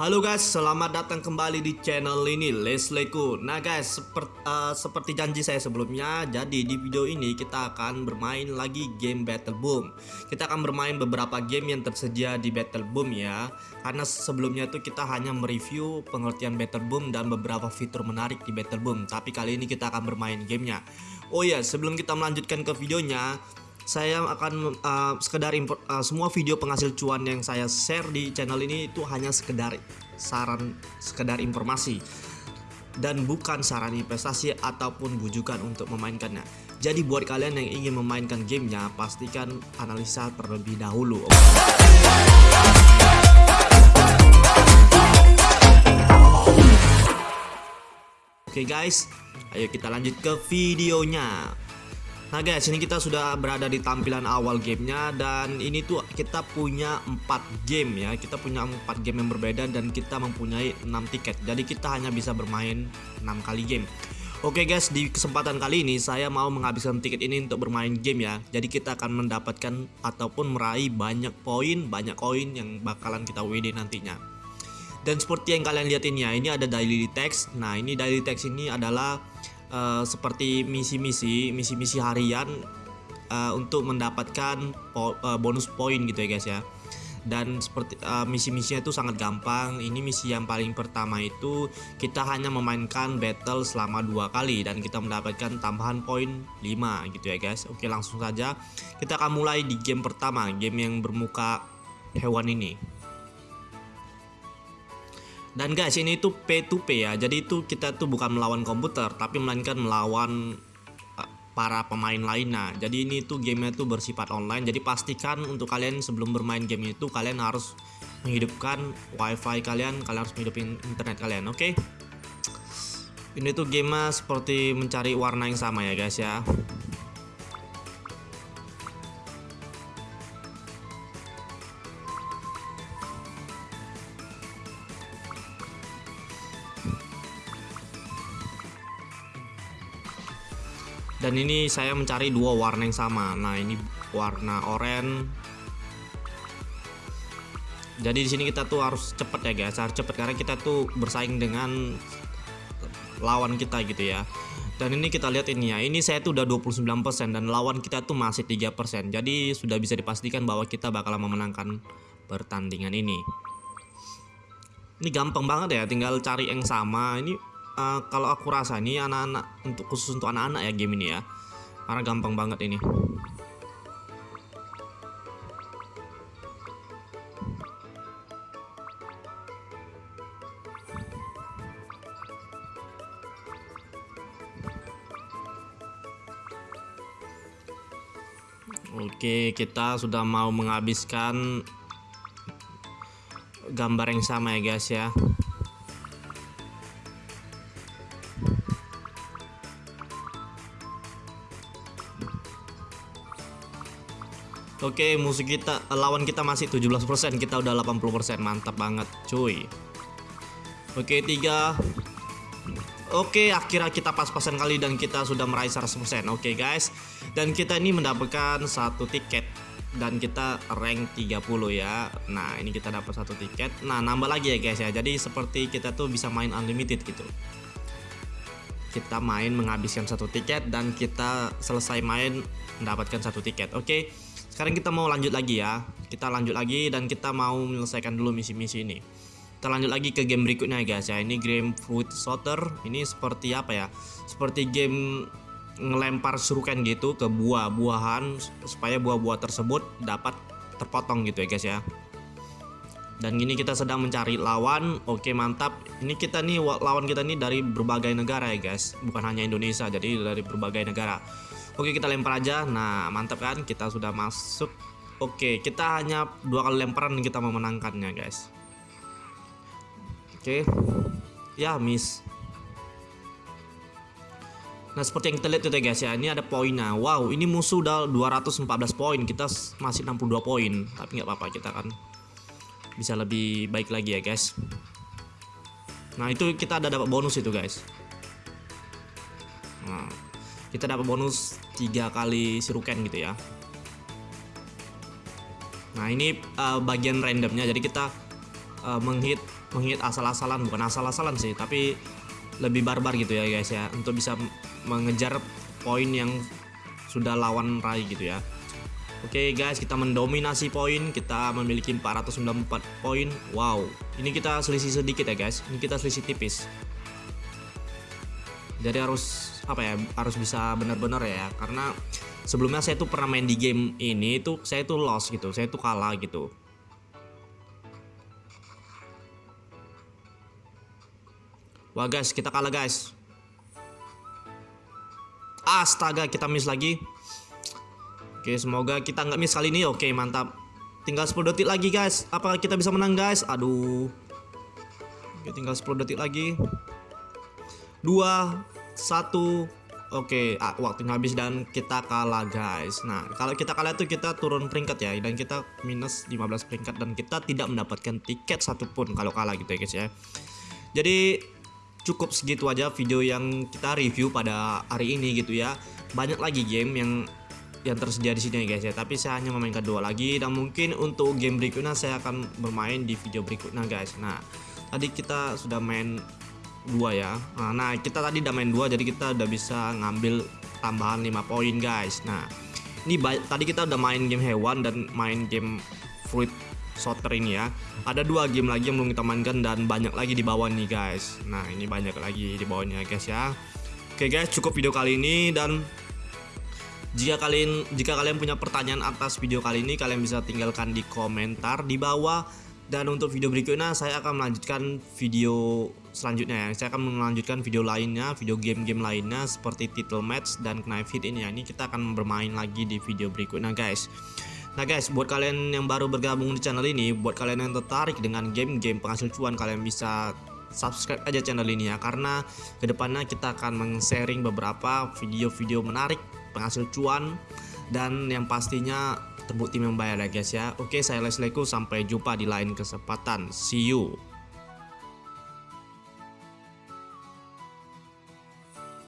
Halo guys, selamat datang kembali di channel ini Lesleku. Nah guys, seperti, uh, seperti janji saya sebelumnya, jadi di video ini kita akan bermain lagi game Battle Boom. Kita akan bermain beberapa game yang tersedia di Battle Boom ya. Karena sebelumnya itu kita hanya mereview pengertian Battle Boom dan beberapa fitur menarik di Battle Boom. Tapi kali ini kita akan bermain gamenya. Oh ya, sebelum kita melanjutkan ke videonya, saya akan uh, sekedar impor, uh, semua video penghasil cuan yang saya share di channel ini itu hanya sekedar saran sekedar informasi dan bukan saran investasi ataupun bujukan untuk memainkannya. Jadi buat kalian yang ingin memainkan gamenya pastikan analisa terlebih dahulu. Oke okay guys, ayo kita lanjut ke videonya. Nah guys ini kita sudah berada di tampilan awal gamenya dan ini tuh kita punya 4 game ya. Kita punya 4 game yang berbeda dan kita mempunyai 6 tiket. Jadi kita hanya bisa bermain 6 kali game. Oke guys di kesempatan kali ini saya mau menghabiskan tiket ini untuk bermain game ya. Jadi kita akan mendapatkan ataupun meraih banyak poin banyak koin yang bakalan kita WD nantinya. Dan seperti yang kalian lihat ini ya ini ada daily text nah ini daily text ini adalah uh, seperti misi-misi misi-misi harian uh, untuk mendapatkan po uh, bonus poin gitu ya guys ya. Dan seperti uh, misi-misinya itu sangat gampang. Ini misi yang paling pertama itu kita hanya memainkan battle selama dua kali dan kita mendapatkan tambahan poin 5 gitu ya guys. Oke langsung saja kita akan mulai di game pertama game yang bermuka hewan ini dan guys ini tuh P2P ya. Jadi itu kita tuh bukan melawan komputer tapi melainkan melawan uh, para pemain lainnya. Jadi ini tuh gamenya tuh bersifat online. Jadi pastikan untuk kalian sebelum bermain game itu kalian harus menghidupkan wifi kalian kalian harus menghidupin internet kalian oke? Okay? ini tuh gamenya seperti mencari warna yang sama ya guys ya dan ini saya mencari dua warna yang sama. Nah ini warna oranye. Jadi di sini kita tuh harus cepet ya guys. Harus cepet karena kita tuh bersaing dengan lawan kita gitu ya. Dan ini kita lihat ini ya. Ini saya tuh udah 29% dan lawan kita tuh masih 3% jadi sudah bisa dipastikan bahwa kita bakalan memenangkan pertandingan ini. Ini gampang banget ya tinggal cari yang sama. Ini uh, kalau aku rasa ini anak-anak untuk khusus untuk anak-anak ya game ini ya karena gampang banget ini Oke, kita sudah mau menghabiskan gambar yang sama ya guys ya. Oke, musuh kita lawan kita masih 17%, kita udah 80%. Mantap banget, cuy. Oke, tiga. Oke, akhirnya kita pas-pasan kali dan kita sudah meraih 100%. Oke, guys. Dan kita ini mendapatkan satu tiket dan kita rank 30 ya. Nah, ini kita dapat satu tiket. Nah, nambah lagi ya, guys ya. Jadi seperti kita tuh bisa main unlimited gitu. Kita main menghabiskan satu tiket dan kita selesai main mendapatkan satu tiket. Oke sekarang kita mau lanjut lagi ya. Kita lanjut lagi dan kita mau menyelesaikan dulu misi-misi ini. Kita lanjut lagi ke game berikutnya guys ya. Ini game fruit sorter ini seperti apa ya? Seperti game ngelempar surukan gitu ke buah-buahan supaya buah-buah tersebut dapat terpotong gitu ya guys ya. Dan ini kita sedang mencari lawan. Oke mantap. Ini kita nih lawan kita nih dari berbagai negara ya guys. Bukan hanya Indonesia jadi dari berbagai negara Oke kita lempar aja. Nah mantap kan? Kita sudah masuk. Oke kita hanya dua kali lemparan kita memenangkannya guys. Oke. Ya miss. Nah seperti yang kita lihat itu ya guys ya Ini ada poinnya. Wow ini musuh udah 214 poin. Kita masih 62 poin. Tapi nggak apa-apa kita kan Bisa lebih baik lagi ya guys. Nah itu kita ada dapat bonus itu guys. Nah kita dapat bonus tiga kali siruken gitu ya. Nah ini uh, bagian randomnya. Jadi kita uh, menghit menghit asal-asalan. Bukan asal-asalan sih tapi lebih barbar gitu ya guys ya. Untuk bisa mengejar poin yang sudah lawan raih gitu ya. Oke okay guys kita mendominasi poin. Kita memiliki 494 poin. Wow. Ini kita selisih sedikit ya guys. Ini kita selisih tipis jadi harus apa ya harus bisa benar-benar ya karena sebelumnya saya tuh pernah main di game ini tuh saya tuh lost gitu saya tuh kalah gitu Wah guys, kita kalah guys. Astaga, kita miss lagi. Oke, semoga kita nggak miss kali ini. Oke, mantap. Tinggal 10 detik lagi guys. Apakah kita bisa menang guys? Aduh. Oke, tinggal 10 detik lagi. 2 1 Oke, ah, waktu habis dan kita kalah guys. Nah, kalau kita kalah itu kita turun peringkat ya dan kita minus 15 peringkat dan kita tidak mendapatkan tiket satupun kalau kalah gitu ya guys ya. Jadi cukup segitu aja video yang kita review pada hari ini gitu ya banyak lagi game yang yang tersedia di sini guys ya tapi saya hanya memainkan dua lagi dan mungkin untuk game berikutnya saya akan bermain di video berikutnya guys nah tadi kita sudah main dua ya. Nah, nah kita tadi udah main dua jadi kita udah bisa ngambil tambahan 5 poin guys. Nah ini tadi kita udah main game hewan dan main game fruit Soter ini ya. Ada dua game lagi yang belum kita mainkan dan banyak lagi di bawah nih guys. Nah ini banyak lagi di bawahnya guys ya. Oke guys cukup video kali ini dan jika kalian jika kalian punya pertanyaan atas video kali ini kalian bisa tinggalkan di komentar di bawah. Dan untuk video berikutnya saya akan melanjutkan video selanjutnya ya. Saya akan melanjutkan video lainnya video game-game lainnya seperti title match dan knife hit ini ya. Ini kita akan bermain lagi di video berikutnya guys. Nah guys, buat kalian yang baru bergabung di channel ini, buat kalian yang tertarik dengan game-game penghasil cuan, kalian bisa subscribe aja channel ini ya. Karena ke depannya kita akan meng-sharing beberapa video-video menarik penghasil cuan dan yang pastinya terbukti membayar ya guys ya. Oke saya Leslieku sampai jumpa di lain kesempatan. See you